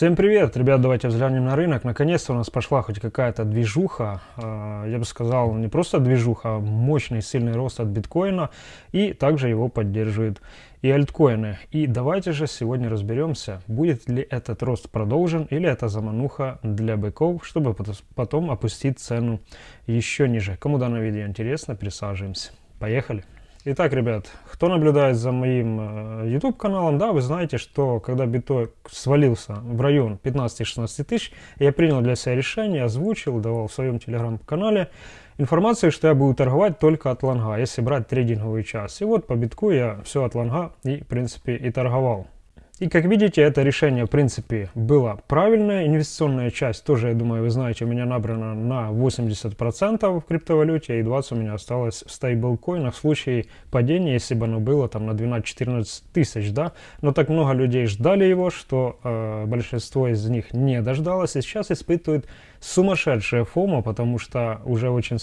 Всем привет, ребят, давайте взглянем на рынок. Наконец-то у нас пошла хоть какая-то движуха, а, я бы сказал, не просто движуха, а мощный сильный рост от биткоина, и также его поддерживают и альткоины. И давайте же сегодня разберемся, будет ли этот рост продолжен, или это замануха для быков, чтобы потом опустить цену еще ниже. Кому данное видео интересно, присаживаемся. Поехали! Итак, ребят, кто наблюдает за моим э, YouTube каналом, да, вы знаете, что когда биток свалился в район 15-16 тысяч, я принял для себя решение, озвучил, давал в своем телеграм-канале информацию, что я буду торговать только от лонга, если брать трейдинговый час. И вот по битку я все от лонга и, в принципе, и торговал. И как видите, это решение, в принципе, было правильное. Инвестиционная часть тоже, я думаю, вы знаете, у меня набрана на 80% в криптовалюте, и 20 у меня осталось в стейблкоинах в случае падения, если бы оно было там на 12-14 тысяч, да. Но так много людей ждали его, что э, большинство из них не дождалось, и сейчас испытывают сумасшедшее фомо, потому что уже очень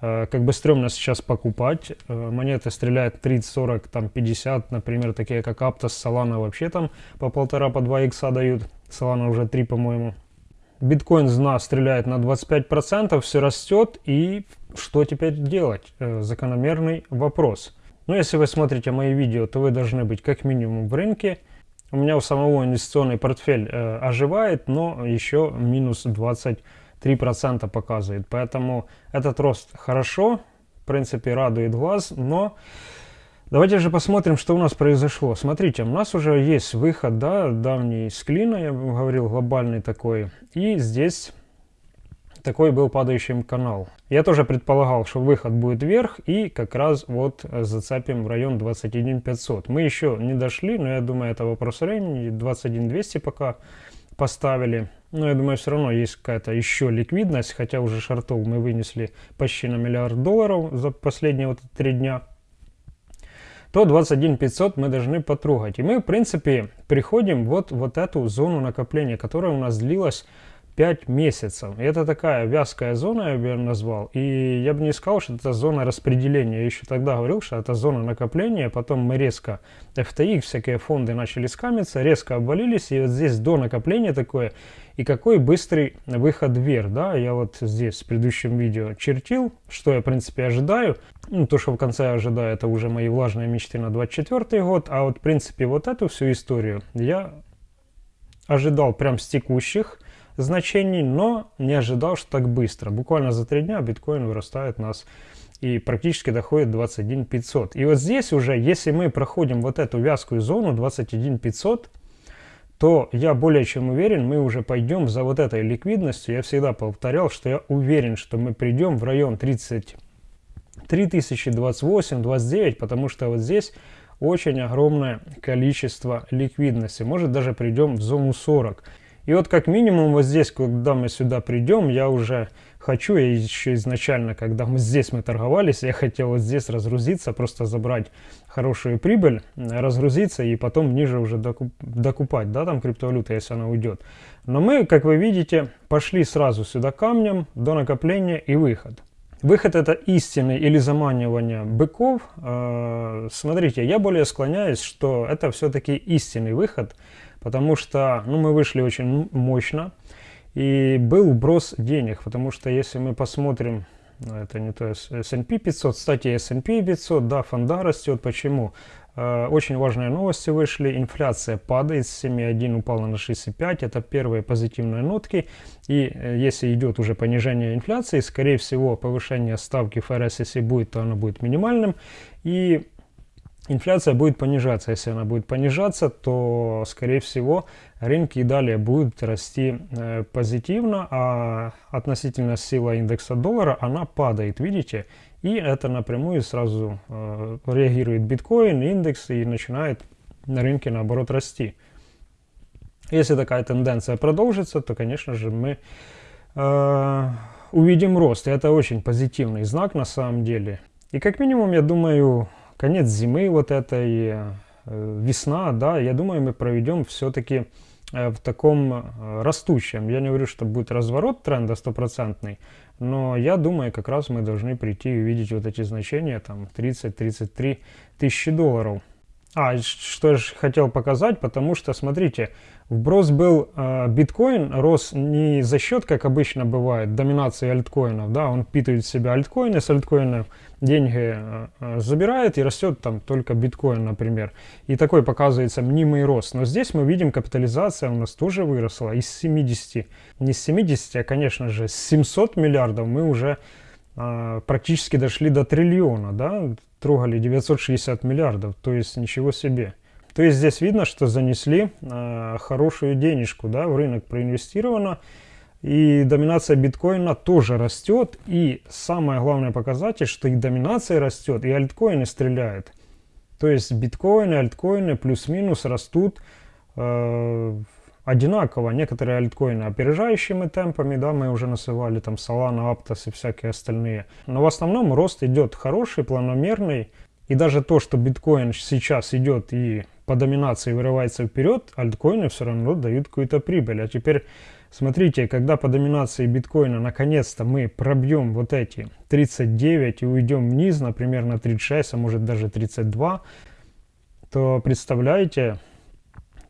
как бы стрёмно сейчас покупать. Э, монеты стреляют 30, 40, там 50, например, такие как Aptos, Solana вообще там по полтора, по 2 икса дают. Solana уже 3, по-моему. Биткоин зна стреляет на 25%, все растет, и что теперь делать? Э, закономерный вопрос. Но если вы смотрите мои видео, то вы должны быть как минимум в рынке. У меня у самого инвестиционный портфель э, оживает, но еще минус 20 3% показывает. Поэтому этот рост хорошо, в принципе, радует глаз, но давайте же посмотрим, что у нас произошло. Смотрите, у нас уже есть выход, да, давний с клина, я говорил, глобальный такой, и здесь такой был падающий канал. Я тоже предполагал, что выход будет вверх и как раз вот зацепим в район 21 500. Мы еще не дошли, но я думаю, это вопрос времени, 21 200 пока поставили. Но я думаю, все равно есть какая-то еще ликвидность, хотя уже шартов мы вынесли почти на миллиард долларов за последние вот три дня то 21 500 мы должны потрогать. И мы, в принципе, приходим вот, вот эту зону накопления, которая у нас длилась 5 месяцев. И это такая вязкая зона, я бы ее назвал. И я бы не сказал, что это зона распределения. Я еще тогда говорил, что это зона накопления. Потом мы резко, FTX, всякие фонды начали скамиться, резко обвалились. И вот здесь до накопления такое. И какой быстрый выход вверх, да, я вот здесь в предыдущем видео чертил, что я, в принципе, ожидаю. Ну, то, что в конце я ожидаю, это уже мои влажные мечты на 24 год. А вот, в принципе, вот эту всю историю я ожидал прям с текущих значений, но не ожидал, что так быстро. Буквально за три дня биткоин вырастает у нас и практически доходит 21 500. И вот здесь уже, если мы проходим вот эту вязкую зону 21 500, то я более чем уверен, мы уже пойдем за вот этой ликвидностью. Я всегда повторял, что я уверен, что мы придем в район 30 3028, 29, потому что вот здесь очень огромное количество ликвидности. Может даже придем в зону 40. И вот как минимум вот здесь, когда мы сюда придем, я уже хочу, я еще изначально, когда мы здесь мы торговались, я хотел вот здесь разгрузиться, просто забрать хорошую прибыль, разгрузиться и потом ниже уже докуп, докупать, да, там криптовалюта, если она уйдет. Но мы, как вы видите, пошли сразу сюда камнем до накопления и выход. Выход это истинный или заманивание быков. Э, смотрите, я более склоняюсь, что это все-таки истинный выход, потому что ну, мы вышли очень мощно, и был брос денег, потому что если мы посмотрим, ну, это не то S&P 500, кстати, S&P 500, да, фонда растет, почему? Э, очень важные новости вышли, инфляция падает с 7,1 упала на 6,5, это первые позитивные нотки, и э, если идет уже понижение инфляции, скорее всего повышение ставки ФРС, если будет, то оно будет минимальным, и инфляция будет понижаться. Если она будет понижаться, то, скорее всего, рынки и далее будут расти э, позитивно, а относительно сила индекса доллара, она падает, видите? И это напрямую сразу э, реагирует биткоин, индекс и начинает на рынке, наоборот, расти. Если такая тенденция продолжится, то, конечно же, мы э, увидим рост. И это очень позитивный знак на самом деле. И как минимум, я думаю, конец зимы вот этой, э, весна, да, я думаю, мы проведем все-таки э, в таком э, растущем. Я не говорю, что будет разворот тренда стопроцентный, но я думаю, как раз мы должны прийти и увидеть вот эти значения, там 30-33 тысячи долларов. А, что я хотел показать, потому что, смотрите, вброс был, э, биткоин рос не за счет, как обычно бывает, доминации альткоинов, да, он впитывает в себя альткоины, с альткоинов деньги э, э, забирает и растет там только биткоин, например. И такой показывается мнимый рост. Но здесь мы видим, капитализация у нас тоже выросла из 70, не с 70, а, конечно же, с 700 миллиардов мы уже э, практически дошли до триллиона, да, трогали 960 миллиардов, то есть ничего себе. То есть здесь видно, что занесли э, хорошую денежку да, в рынок проинвестировано. И доминация биткоина тоже растет. И самое главное показатель, что и доминация растет, и альткоины стреляют. То есть биткоины, альткоины плюс-минус растут э, одинаково. Некоторые альткоины опережающими темпами, да, мы уже называли там Solana, Aptos и всякие остальные. Но в основном рост идет хороший, планомерный. И даже то, что биткоин сейчас идет и по доминации вырывается вперед, альткоины все равно дают какую-то прибыль. А теперь смотрите, когда по доминации биткоина наконец-то мы пробьем вот эти 39 и уйдем вниз, например, на 36, а может даже 32, то представляете,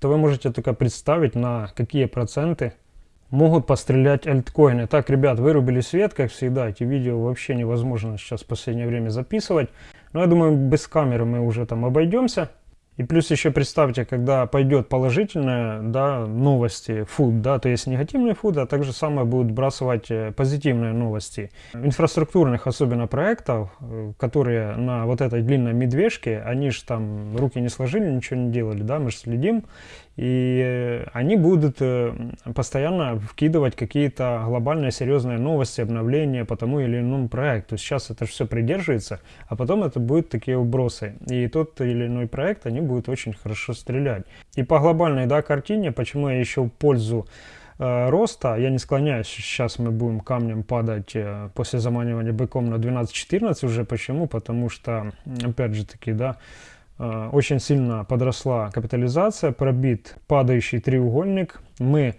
то вы можете только представить, на какие проценты могут пострелять альткоины. Так, ребят, вырубили свет, как всегда. Эти видео вообще невозможно сейчас в последнее время записывать. Но я думаю, без камеры мы уже там обойдемся. И плюс еще представьте, когда пойдет положительные да, новости, фуд, да, то есть негативные фуд, а также самое будут бросать э, позитивные новости. Инфраструктурных особенно проектов, э, которые на вот этой длинной медвежке, они же там руки не сложили, ничего не делали, да, мы же следим. И э, они будут постоянно вкидывать какие-то глобальные серьезные новости, обновления по тому или иному проекту. Сейчас это все придерживается, а потом это будут такие убросы. И тот или иной проект, они будет очень хорошо стрелять. И по глобальной да, картине, почему я еще в пользу э, роста, я не склоняюсь, сейчас мы будем камнем падать э, после заманивания быком на 12-14 уже. Почему? Потому что, опять же таки, да, э, очень сильно подросла капитализация, пробит падающий треугольник. Мы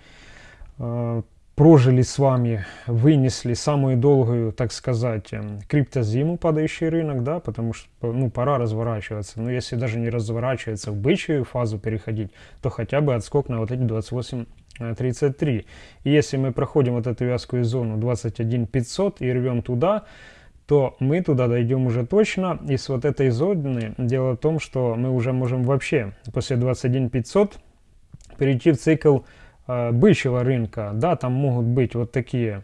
прожили с вами, вынесли самую долгую, так сказать, эм, криптозиму, падающий рынок, да, потому что, ну, пора разворачиваться. Но если даже не разворачиваться в бычью фазу переходить, то хотя бы отскок на вот эти 28.33. Э, и если мы проходим вот эту вязкую зону 21.500 и рвем туда, то мы туда дойдем уже точно. И с вот этой зоны дело в том, что мы уже можем вообще после 21.500 перейти в цикл бычьего рынка, да, там могут быть вот такие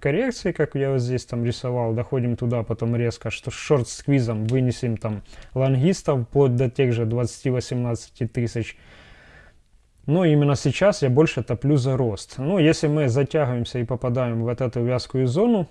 коррекции, как я вот здесь там рисовал, доходим туда, потом резко, что шорт-сквизом вынесем там лонгистов вплоть до тех же 20-18 тысяч. Но именно сейчас я больше топлю за рост. Ну, если мы затягиваемся и попадаем в вот эту вязкую зону,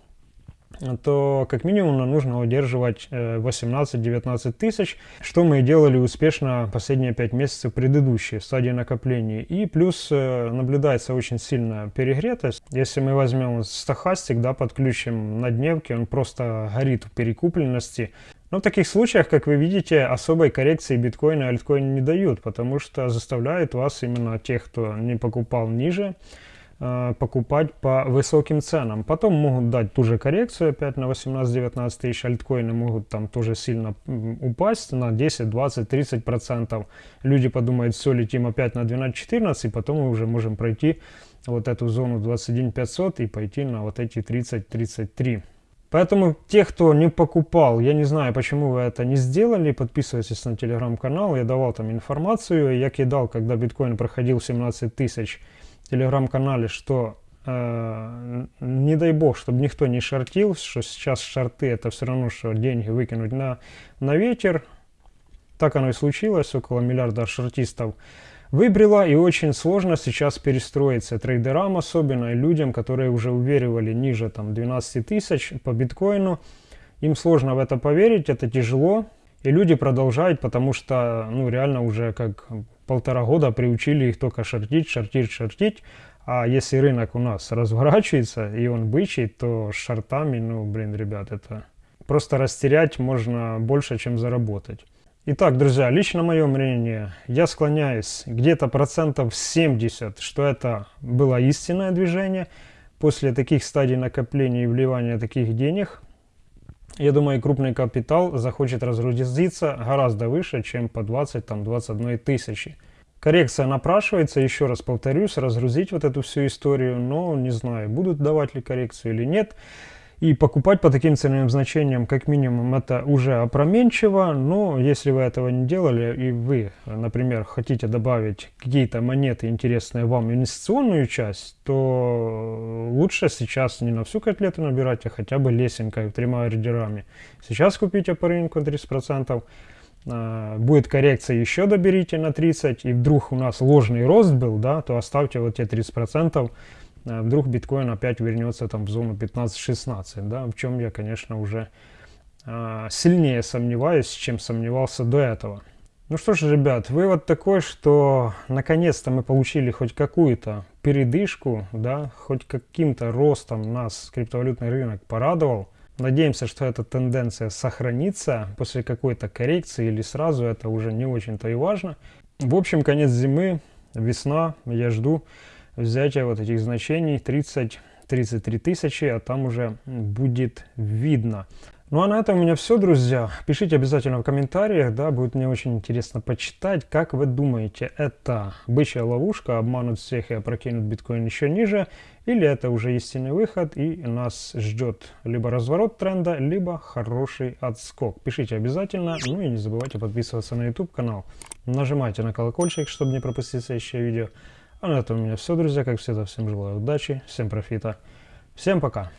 то как минимум нам нужно удерживать 18-19 э, тысяч, что мы и делали успешно последние 5 месяцев предыдущие стадии накопления. И плюс э, наблюдается очень сильная перегретость. Если мы возьмем стахастик, да, подключим на дневке, он просто горит в перекупленности. Но в таких случаях, как вы видите, особой коррекции биткоина и альткоина не дают, потому что заставляют вас именно тех, кто не покупал ниже, покупать по высоким ценам. Потом могут дать ту же коррекцию опять на 18-19 тысяч. Альткоины могут там тоже сильно упасть на 10, 20, 30 процентов. Люди подумают, все, летим опять на 12-14, потом мы уже можем пройти вот эту зону 21 500 и пойти на вот эти 30-33. Поэтому тех, кто не покупал, я не знаю, почему вы это не сделали, подписывайтесь на телеграм-канал, я давал там информацию, я кидал, когда биткоин проходил 17 тысяч телеграм-канале, что э, не дай бог, чтобы никто не шортил, что сейчас шорты это все равно, что деньги выкинуть на, на ветер. Так оно и случилось, около миллиарда шортистов выбрила, и очень сложно сейчас перестроиться трейдерам особенно, и людям, которые уже уверивали ниже там 12 тысяч по биткоину. Им сложно в это поверить, это тяжело, и люди продолжают, потому что, ну, реально уже как полтора года приучили их только шортить, шортить, шортить. А если рынок у нас разворачивается и он бычий, то с шортами, ну, блин, ребят, это просто растерять можно больше, чем заработать. Итак, друзья, лично мое мнение, я склоняюсь где-то процентов 70, что это было истинное движение после таких стадий накопления и вливания таких денег. Я думаю, крупный капитал захочет разгрузиться гораздо выше, чем по 20-21 тысячи. Коррекция напрашивается, еще раз повторюсь, разгрузить вот эту всю историю, но не знаю, будут давать ли коррекцию или нет. И покупать по таким ценовым значениям, как минимум, это уже опроменчиво, но если вы этого не делали, и вы, например, хотите добавить какие-то монеты интересные вам, инвестиционную часть, то лучше сейчас не на всю котлету набирать, а хотя бы лесенкой, тремя ордерами. Сейчас купите по рынку 30%, а, будет коррекция, еще доберите на 30, и вдруг у нас ложный рост был, да, то оставьте вот те 30%, Э, вдруг биткоин опять вернется там в зону 15-16, да, в чем я, конечно, уже э, сильнее сомневаюсь, чем сомневался до этого. Ну что ж, ребят, вывод такой, что наконец-то мы получили хоть какую-то передышку, да, хоть каким-то ростом нас криптовалютный рынок порадовал. Надеемся, что эта тенденция сохранится после какой-то коррекции или сразу, это уже не очень-то и важно. В общем, конец зимы, весна, я жду взятия вот этих значений 30 33 тысячи, а там уже будет видно. Ну а на этом у меня все, друзья. Пишите обязательно в комментариях, да, будет мне очень интересно почитать, как вы думаете, это бычья ловушка, обманут всех и опрокинут биткоин еще ниже, или это уже истинный выход и нас ждет либо разворот тренда, либо хороший отскок. Пишите обязательно, ну и не забывайте подписываться на YouTube канал. Нажимайте на колокольчик, чтобы не пропустить следующее видео. А на этом у меня все, друзья. Как всегда, всем желаю удачи, всем профита. Всем пока.